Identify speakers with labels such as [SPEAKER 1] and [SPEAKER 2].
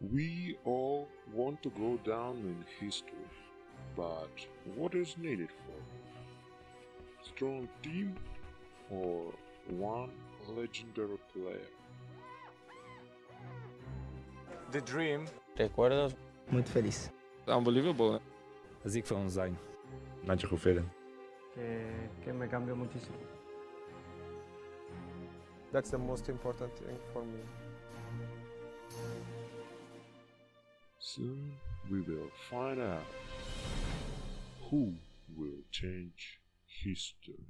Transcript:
[SPEAKER 1] We all want to go down in history, but what is needed for it? Strong team or one legendary player?
[SPEAKER 2] The Dream.
[SPEAKER 3] Recuerdos,
[SPEAKER 4] Muito feliz.
[SPEAKER 5] Unbelievable, né?
[SPEAKER 6] A Zig foi um design.
[SPEAKER 7] Magical
[SPEAKER 8] que, que me cambió muchísimo.
[SPEAKER 2] That's the most important thing for me.
[SPEAKER 1] Soon we will find out who will change history.